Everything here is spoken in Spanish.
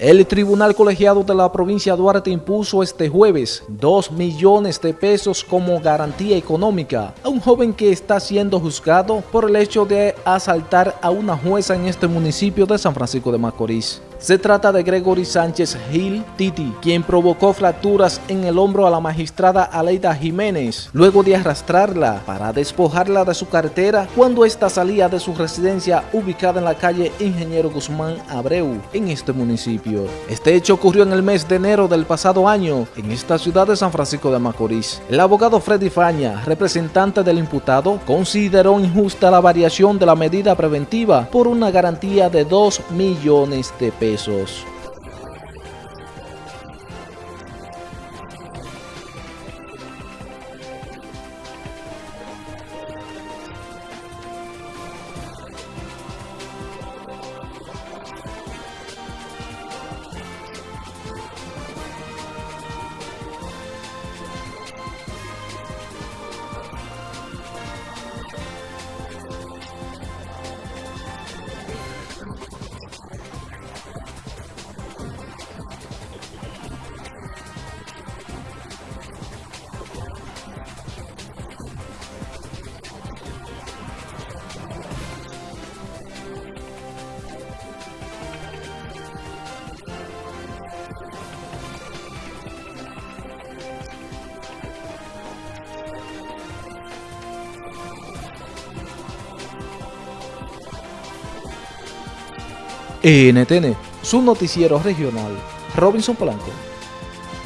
El Tribunal Colegiado de la provincia de Duarte impuso este jueves 2 millones de pesos como garantía económica a un joven que está siendo juzgado por el hecho de asaltar a una jueza en este municipio de San Francisco de Macorís. Se trata de Gregory Sánchez Gil Titi, quien provocó fracturas en el hombro a la magistrada Aleida Jiménez, luego de arrastrarla para despojarla de su cartera cuando ésta salía de su residencia ubicada en la calle Ingeniero Guzmán Abreu, en este municipio. Este hecho ocurrió en el mes de enero del pasado año, en esta ciudad de San Francisco de Macorís. El abogado Freddy Faña, representante del imputado, consideró injusta la variación de la medida preventiva por una garantía de 2 millones de pesos pesos. NTN, su noticiero regional. Robinson Polanco.